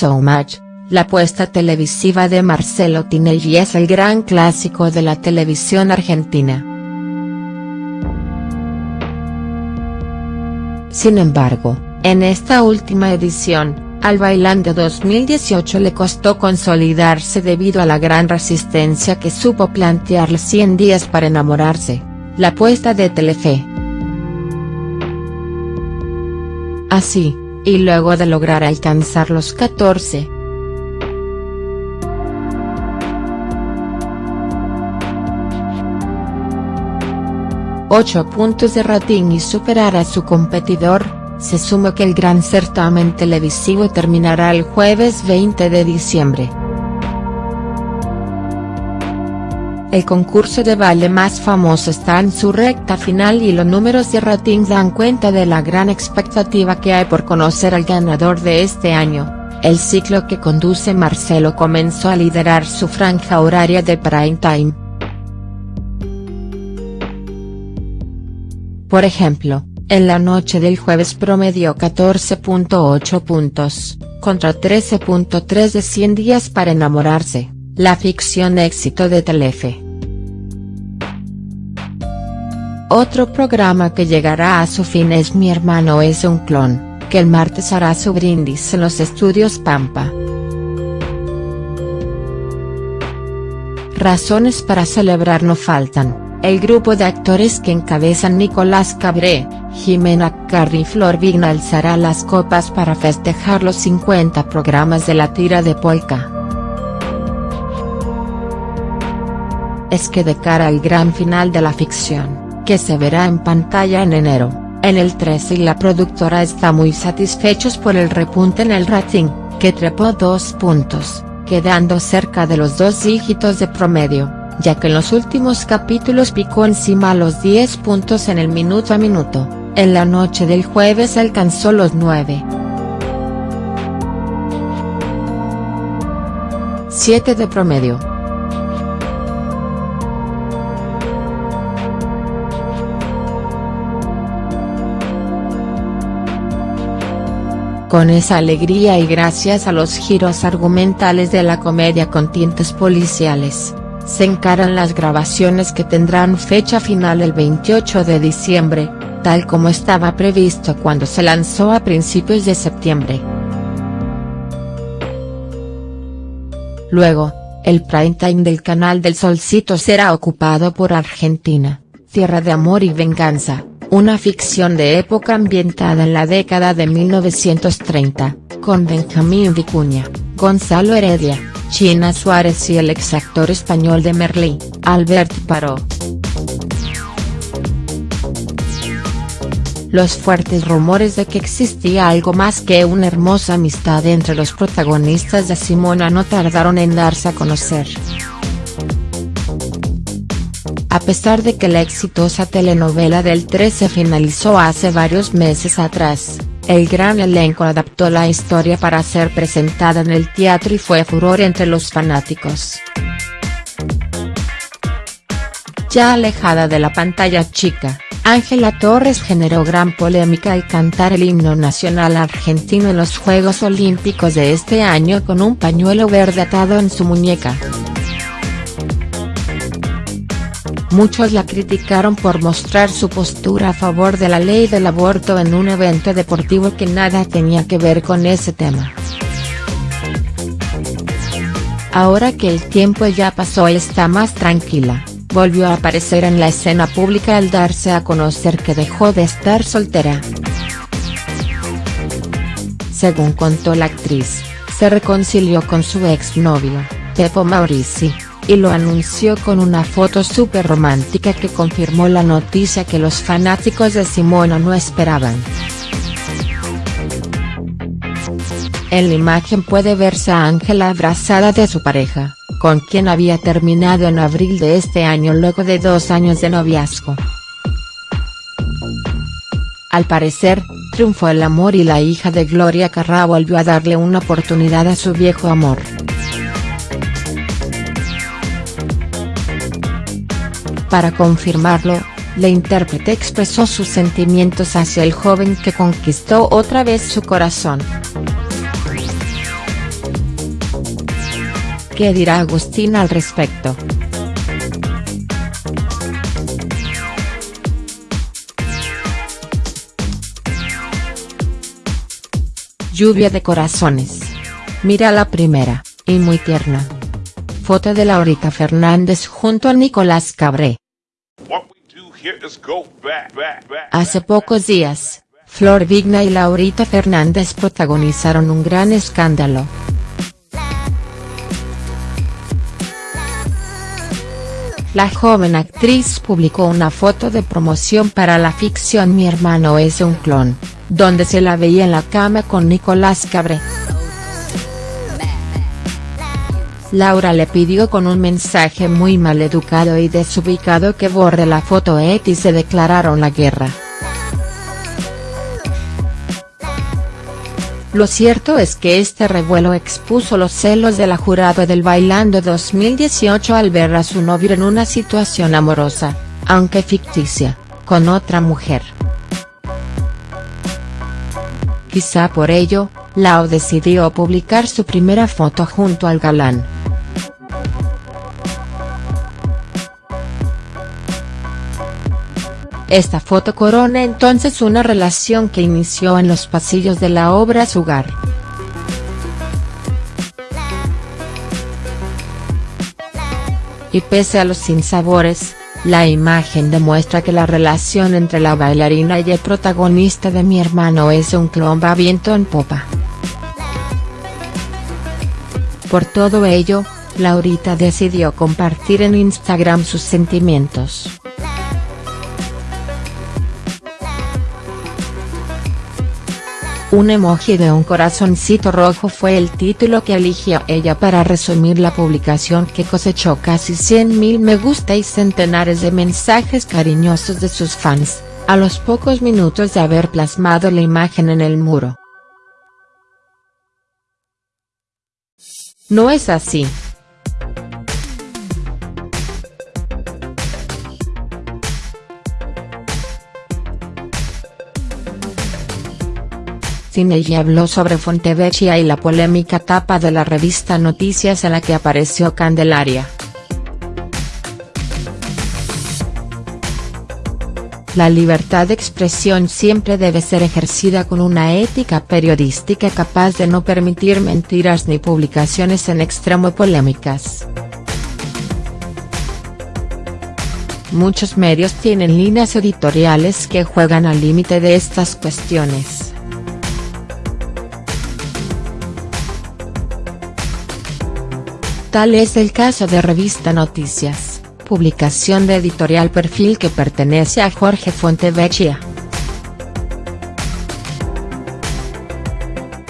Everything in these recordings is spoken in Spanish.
So Much, la apuesta televisiva de Marcelo Tinelli es el gran clásico de la televisión argentina. Sin embargo, en esta última edición, al Bailando 2018 le costó consolidarse debido a la gran resistencia que supo plantearle 100 días para enamorarse, la apuesta de Telefe. Así, y luego de lograr alcanzar los 14. Ocho puntos de rating y superar a su competidor, se suma que el gran certamen televisivo terminará el jueves 20 de diciembre. El concurso de baile más famoso está en su recta final y los números de ratings dan cuenta de la gran expectativa que hay por conocer al ganador de este año. El ciclo que conduce Marcelo comenzó a liderar su franja horaria de prime time. Por ejemplo, en la noche del jueves promedió 14.8 puntos, contra 13.3 de 100 días para enamorarse, la ficción éxito de Telefe. Otro programa que llegará a su fin es Mi hermano es un clon, que el martes hará su brindis en los estudios Pampa. Razones para celebrar no faltan, el grupo de actores que encabezan Nicolás Cabré, Jimena Carri Flor Vigna alzará las copas para festejar los 50 programas de la tira de polka. Es que de cara al gran final de la ficción, que se verá en pantalla en enero, en el 13 y la productora está muy satisfechos por el repunte en el rating, que trepó dos puntos, quedando cerca de los dos dígitos de promedio, ya que en los últimos capítulos picó encima los 10 puntos en el minuto a minuto. En la noche del jueves alcanzó los 9. 7 de promedio. Con esa alegría y gracias a los giros argumentales de la comedia con tintes policiales, se encaran las grabaciones que tendrán fecha final el 28 de diciembre, tal como estaba previsto cuando se lanzó a principios de septiembre. Luego, el prime time del canal del Solcito será ocupado por Argentina, Tierra de Amor y Venganza, una ficción de época ambientada en la década de 1930, con Benjamín Vicuña, Gonzalo Heredia, China Suárez y el exactor español de Merlí, Albert Paró. Los fuertes rumores de que existía algo más que una hermosa amistad entre los protagonistas de Simona no tardaron en darse a conocer. A pesar de que la exitosa telenovela del 13 finalizó hace varios meses atrás, el gran elenco adaptó la historia para ser presentada en el teatro y fue furor entre los fanáticos. Ya alejada de la pantalla chica, Ángela Torres generó gran polémica al cantar el himno nacional argentino en los Juegos Olímpicos de este año con un pañuelo verde atado en su muñeca. Muchos la criticaron por mostrar su postura a favor de la ley del aborto en un evento deportivo que nada tenía que ver con ese tema. Ahora que el tiempo ya pasó está más tranquila volvió a aparecer en la escena pública al darse a conocer que dejó de estar soltera. Según contó la actriz, se reconcilió con su exnovio, Pepo Maurici, y lo anunció con una foto súper romántica que confirmó la noticia que los fanáticos de Simona no esperaban. En la imagen puede verse a Ángela abrazada de su pareja con quien había terminado en abril de este año luego de dos años de noviazgo. Al parecer, triunfó el amor y la hija de Gloria Carrá volvió a darle una oportunidad a su viejo amor. Para confirmarlo, la intérprete expresó sus sentimientos hacia el joven que conquistó otra vez su corazón. ¿Qué dirá Agustín al respecto?. Lluvia de corazones. Mira la primera, y muy tierna. Foto de Laurita Fernández junto a Nicolás Cabré. Hace pocos días, Flor Vigna y Laurita Fernández protagonizaron un gran escándalo. La joven actriz publicó una foto de promoción para la ficción Mi hermano es un clon, donde se la veía en la cama con Nicolás Cabré. Laura le pidió con un mensaje muy mal educado y desubicado que borre la foto y se declararon la guerra. Lo cierto es que este revuelo expuso los celos de la jurado del Bailando 2018 al ver a su novio en una situación amorosa, aunque ficticia, con otra mujer. Quizá por ello, Lau decidió publicar su primera foto junto al galán. Esta foto corona entonces una relación que inició en los pasillos de la obra Sugar. Y pese a los sinsabores, la imagen demuestra que la relación entre la bailarina y el protagonista de Mi hermano es un clon va viento en popa. Por todo ello, Laurita decidió compartir en Instagram sus sentimientos. Un emoji de un corazoncito rojo fue el título que eligió ella para resumir la publicación que cosechó casi 100.000 me gusta y centenares de mensajes cariñosos de sus fans, a los pocos minutos de haber plasmado la imagen en el muro. No es así. Tinelli habló sobre Fontevecchia y la polémica tapa de la revista Noticias en la que apareció Candelaria. La libertad de expresión siempre debe ser ejercida con una ética periodística capaz de no permitir mentiras ni publicaciones en extremo polémicas. Muchos medios tienen líneas editoriales que juegan al límite de estas cuestiones. Tal es el caso de Revista Noticias, publicación de editorial Perfil que pertenece a Jorge Fontevecchia.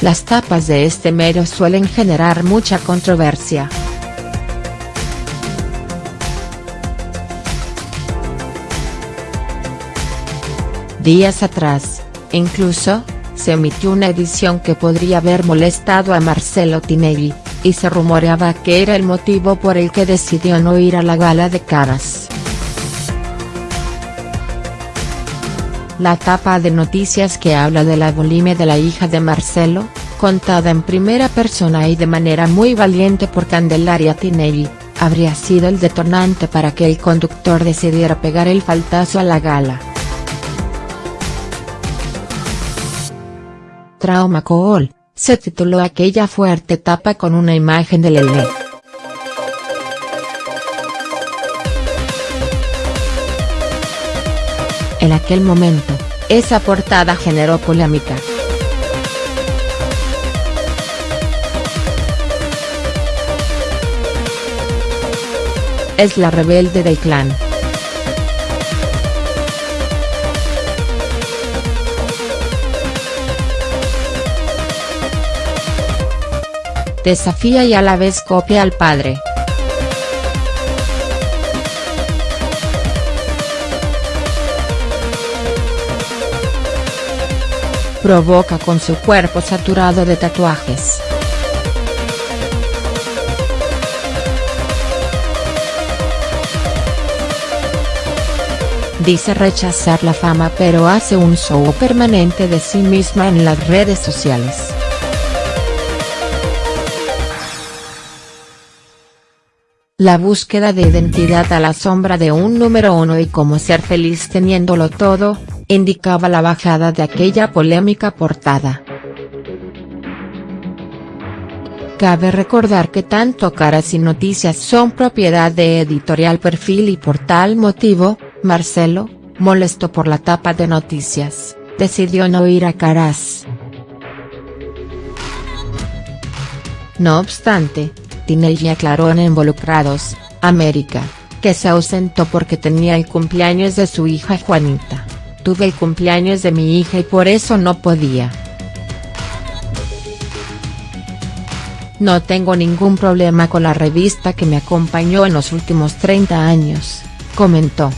Las tapas de este medio suelen generar mucha controversia. Días atrás, incluso, se emitió una edición que podría haber molestado a Marcelo Tinelli, y se rumoreaba que era el motivo por el que decidió no ir a la gala de caras. La tapa de noticias que habla de la bulimia de la hija de Marcelo, contada en primera persona y de manera muy valiente por Candelaria Tinelli, habría sido el detonante para que el conductor decidiera pegar el faltazo a la gala. Trauma Cool se tituló aquella fuerte tapa con una imagen de Lele. En aquel momento, esa portada generó polémica. Es la rebelde del clan. Desafía y a la vez copia al padre. Provoca con su cuerpo saturado de tatuajes. Dice rechazar la fama pero hace un show permanente de sí misma en las redes sociales. La búsqueda de identidad a la sombra de un número uno y cómo ser feliz teniéndolo todo, indicaba la bajada de aquella polémica portada. Cabe recordar que tanto Caras y Noticias son propiedad de Editorial Perfil y por tal motivo, Marcelo, molesto por la tapa de Noticias, decidió no ir a Caras. No obstante, Tinelli aclaró en Involucrados, América, que se ausentó porque tenía el cumpleaños de su hija Juanita. Tuve el cumpleaños de mi hija y por eso no podía. No tengo ningún problema con la revista que me acompañó en los últimos 30 años, comentó.